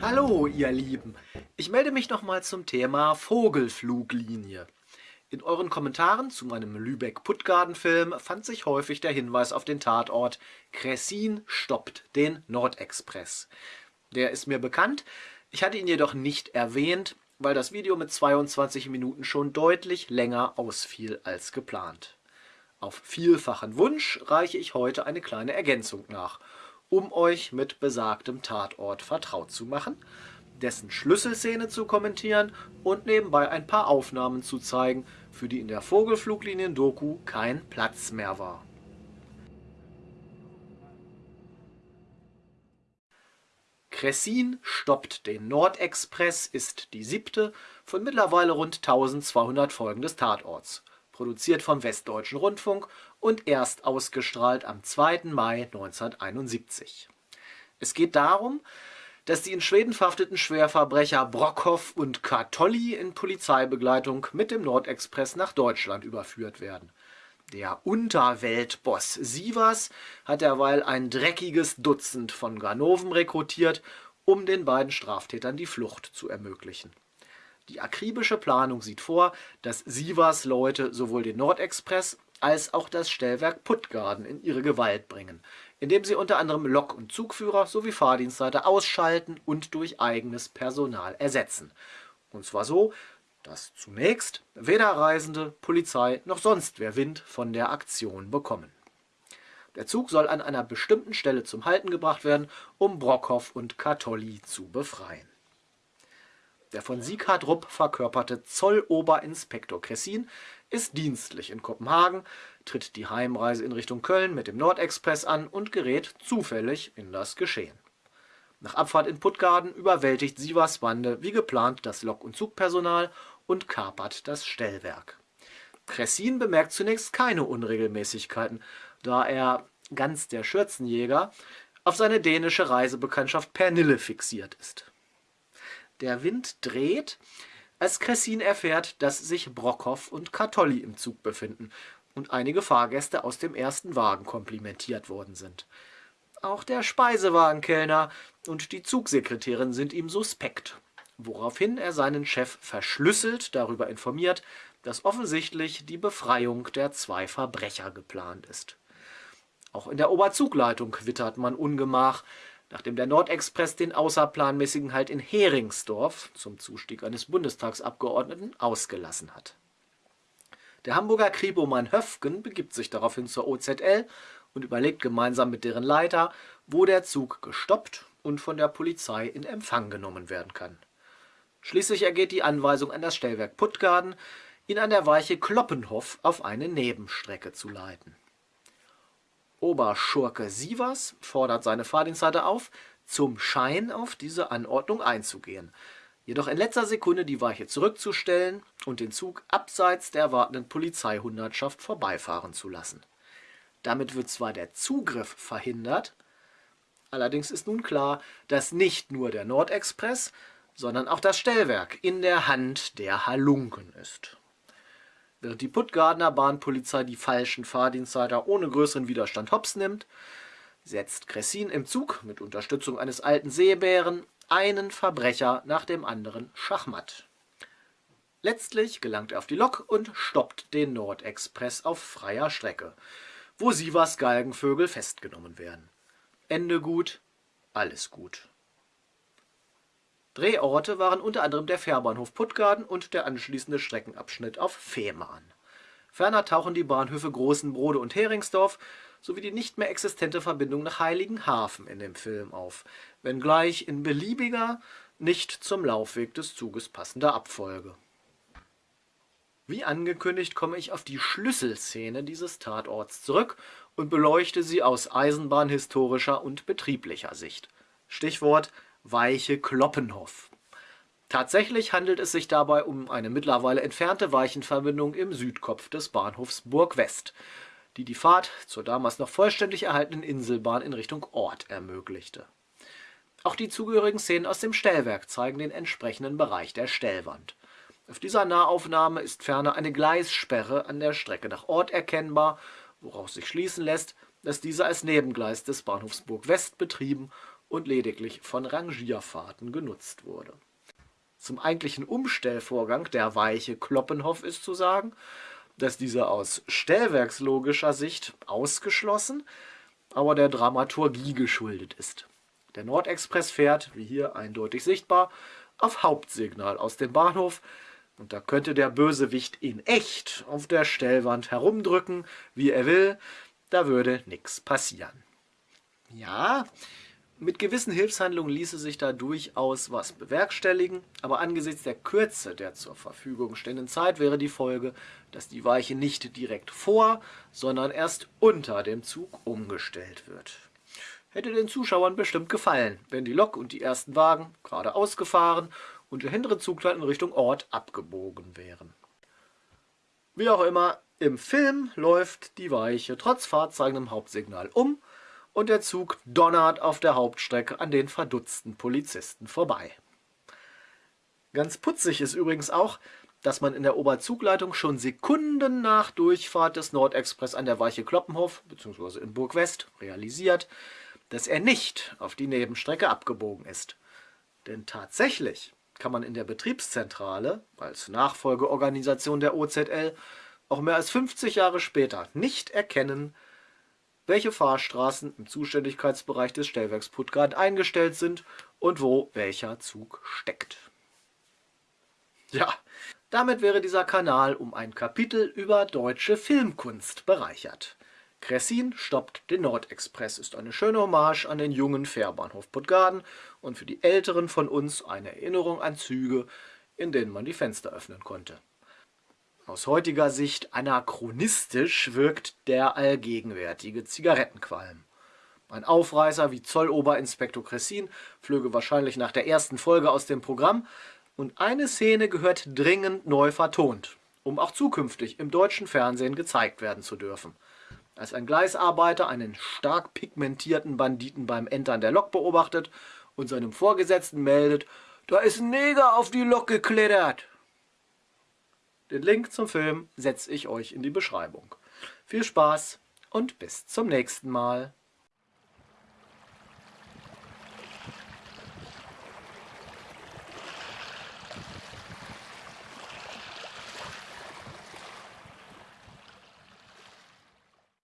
Hallo ihr Lieben, ich melde mich nochmal zum Thema Vogelfluglinie. In euren Kommentaren zu meinem Lübeck-Puttgarden-Film fand sich häufig der Hinweis auf den Tatort Cressin stoppt den Nordexpress. Der ist mir bekannt, ich hatte ihn jedoch nicht erwähnt, weil das Video mit 22 Minuten schon deutlich länger ausfiel als geplant. Auf vielfachen Wunsch reiche ich heute eine kleine Ergänzung nach, um euch mit besagtem Tatort vertraut zu machen, dessen Schlüsselszene zu kommentieren und nebenbei ein paar Aufnahmen zu zeigen, für die in der Vogelfluglinien-Doku kein Platz mehr war. Cressin stoppt den Nordexpress ist die siebte von mittlerweile rund 1200 Folgen des Tatorts produziert vom Westdeutschen Rundfunk und erst ausgestrahlt am 2. Mai 1971. Es geht darum, dass die in Schweden verhafteten Schwerverbrecher Brockhoff und Kartolli in Polizeibegleitung mit dem Nordexpress nach Deutschland überführt werden. Der Unterweltboss Sivas hat derweil ein dreckiges Dutzend von Ganoven rekrutiert, um den beiden Straftätern die Flucht zu ermöglichen. Die akribische Planung sieht vor, dass Sivas Leute sowohl den Nordexpress als auch das Stellwerk Puttgarden in ihre Gewalt bringen, indem sie unter anderem Lok- und Zugführer sowie Fahrdienstleiter ausschalten und durch eigenes Personal ersetzen. Und zwar so, dass zunächst weder Reisende, Polizei noch sonst wer Wind von der Aktion bekommen. Der Zug soll an einer bestimmten Stelle zum Halten gebracht werden, um Brockhoff und Katolli zu befreien. Der von Sieghard Rupp verkörperte Zolloberinspektor Cressin ist dienstlich in Kopenhagen, tritt die Heimreise in Richtung Köln mit dem Nordexpress an und gerät zufällig in das Geschehen. Nach Abfahrt in Puttgarden überwältigt Sivas Bande wie geplant das Lok- und Zugpersonal und kapert das Stellwerk. Cressin bemerkt zunächst keine Unregelmäßigkeiten, da er, ganz der Schürzenjäger, auf seine dänische Reisebekanntschaft Pernille fixiert ist. Der Wind dreht, als Cressin erfährt, dass sich Brockhoff und Kartolli im Zug befinden und einige Fahrgäste aus dem ersten Wagen komplimentiert worden sind. Auch der Speisewagenkellner und die Zugsekretärin sind ihm suspekt, woraufhin er seinen Chef verschlüsselt darüber informiert, dass offensichtlich die Befreiung der zwei Verbrecher geplant ist. Auch in der Oberzugleitung wittert man Ungemach, nachdem der Nordexpress den außerplanmäßigen Halt in Heringsdorf zum Zustieg eines Bundestagsabgeordneten ausgelassen hat. Der Hamburger Kribomann Höfgen begibt sich daraufhin zur OZL und überlegt gemeinsam mit deren Leiter, wo der Zug gestoppt und von der Polizei in Empfang genommen werden kann. Schließlich ergeht die Anweisung an das Stellwerk Puttgarden, ihn an der Weiche Kloppenhof auf eine Nebenstrecke zu leiten. Oberschurke Sivas fordert seine Fahrdienstleiter auf, zum Schein auf diese Anordnung einzugehen, jedoch in letzter Sekunde die Weiche zurückzustellen und den Zug abseits der erwartenden Polizeihundertschaft vorbeifahren zu lassen. Damit wird zwar der Zugriff verhindert, allerdings ist nun klar, dass nicht nur der Nordexpress, sondern auch das Stellwerk in der Hand der Halunken ist. Während die Puttgardener Bahnpolizei die falschen Fahrdienstleiter ohne größeren Widerstand hops nimmt, setzt Cressin im Zug mit Unterstützung eines alten Seebären einen Verbrecher nach dem anderen Schachmatt. Letztlich gelangt er auf die Lok und stoppt den Nordexpress auf freier Strecke, wo Sivas Galgenvögel festgenommen werden. Ende gut, alles gut. Drehorte waren unter anderem der Fährbahnhof Puttgarden und der anschließende Streckenabschnitt auf Fehmarn. Ferner tauchen die Bahnhöfe Großenbrode und Heringsdorf sowie die nicht mehr existente Verbindung nach Heiligenhafen in dem Film auf, wenngleich in beliebiger, nicht zum Laufweg des Zuges passender Abfolge. Wie angekündigt komme ich auf die Schlüsselszene dieses Tatorts zurück und beleuchte sie aus eisenbahnhistorischer und betrieblicher Sicht. Stichwort Weiche Kloppenhof. Tatsächlich handelt es sich dabei um eine mittlerweile entfernte Weichenverbindung im Südkopf des Bahnhofs Burg West, die die Fahrt zur damals noch vollständig erhaltenen Inselbahn in Richtung Ort ermöglichte. Auch die zugehörigen Szenen aus dem Stellwerk zeigen den entsprechenden Bereich der Stellwand. Auf dieser Nahaufnahme ist ferner eine Gleissperre an der Strecke nach Ort erkennbar, woraus sich schließen lässt, dass dieser als Nebengleis des Bahnhofs Burg West betrieben und lediglich von Rangierfahrten genutzt wurde. Zum eigentlichen Umstellvorgang der Weiche Kloppenhof ist zu sagen, dass dieser aus stellwerkslogischer Sicht ausgeschlossen, aber der Dramaturgie geschuldet ist. Der Nordexpress fährt, wie hier eindeutig sichtbar, auf Hauptsignal aus dem Bahnhof und da könnte der Bösewicht in echt auf der Stellwand herumdrücken, wie er will, da würde nichts passieren. Ja, mit gewissen Hilfshandlungen ließe sich da durchaus was bewerkstelligen, aber angesichts der Kürze der zur Verfügung stehenden Zeit wäre die Folge, dass die Weiche nicht direkt vor, sondern erst unter dem Zug umgestellt wird. Hätte den Zuschauern bestimmt gefallen, wenn die Lok und die ersten Wagen geradeaus gefahren und der hintere Zugteil in Richtung Ort abgebogen wären. Wie auch immer, im Film läuft die Weiche trotz fahrzeigendem Hauptsignal um und der Zug donnert auf der Hauptstrecke an den verdutzten Polizisten vorbei. Ganz putzig ist übrigens auch, dass man in der Oberzugleitung schon Sekunden nach Durchfahrt des Nordexpress an der Weiche Kloppenhof bzw. in Burg West realisiert, dass er nicht auf die Nebenstrecke abgebogen ist. Denn tatsächlich kann man in der Betriebszentrale als Nachfolgeorganisation der OZL auch mehr als 50 Jahre später nicht erkennen, welche Fahrstraßen im Zuständigkeitsbereich des Stellwerks Puttgart eingestellt sind und wo welcher Zug steckt. Ja, damit wäre dieser Kanal um ein Kapitel über deutsche Filmkunst bereichert. Cressin stoppt den Nordexpress ist eine schöne Hommage an den jungen Fährbahnhof Puttgarden und für die Älteren von uns eine Erinnerung an Züge, in denen man die Fenster öffnen konnte. Aus heutiger Sicht anachronistisch wirkt der allgegenwärtige Zigarettenqualm. Ein Aufreißer wie Zolloberinspektor Cressin flöge wahrscheinlich nach der ersten Folge aus dem Programm und eine Szene gehört dringend neu vertont, um auch zukünftig im deutschen Fernsehen gezeigt werden zu dürfen. Als ein Gleisarbeiter einen stark pigmentierten Banditen beim Entern der Lok beobachtet und seinem Vorgesetzten meldet, da ist ein Neger auf die Lok geklettert. Den Link zum Film setze ich euch in die Beschreibung. Viel Spaß und bis zum nächsten Mal.